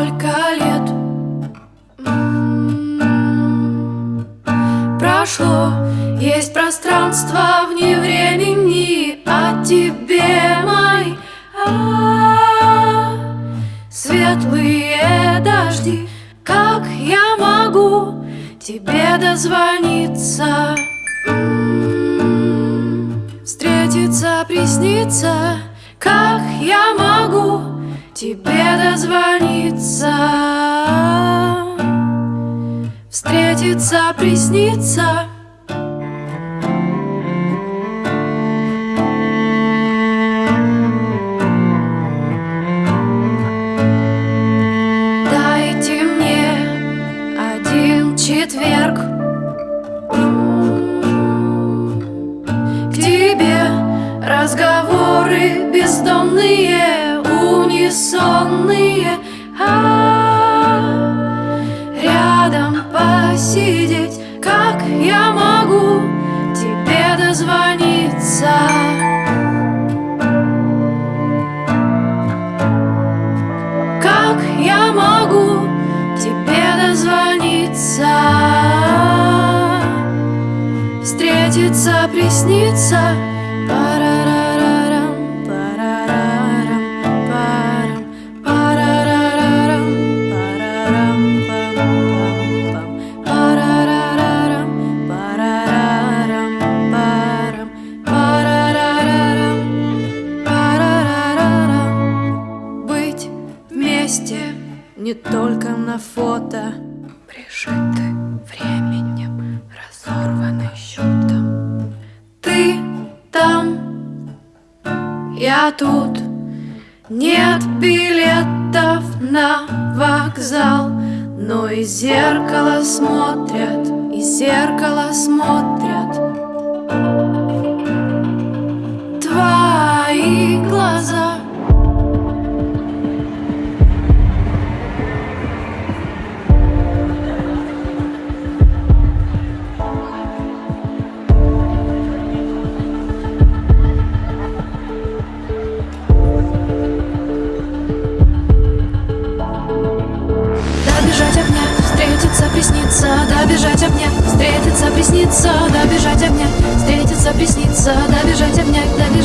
сколько лет? М-м-м. Прошло, есть пространство вне времени а тебе, мой, а -а -а. Светлые дожди, как я могу Тебе дозвониться? М-м-м. Встретиться, присниться, как я могу тебе дозвониться? Встретиться, присниться Дайте мне один четверг. К тебе разговоры бездомные, унисонные а Рядом посидеть, как я могу тебе дозвониться Как я могу тебе дозвониться? Встретиться, присниться вместе не только на фото. Прижиты временем, разорваны счетом Ты там, я тут. Нет билетов на вокзал Но из зеркала смотрят, из зеркала смотрят присниться Добежать огня, встретиться, присниться Добежать огня, добежать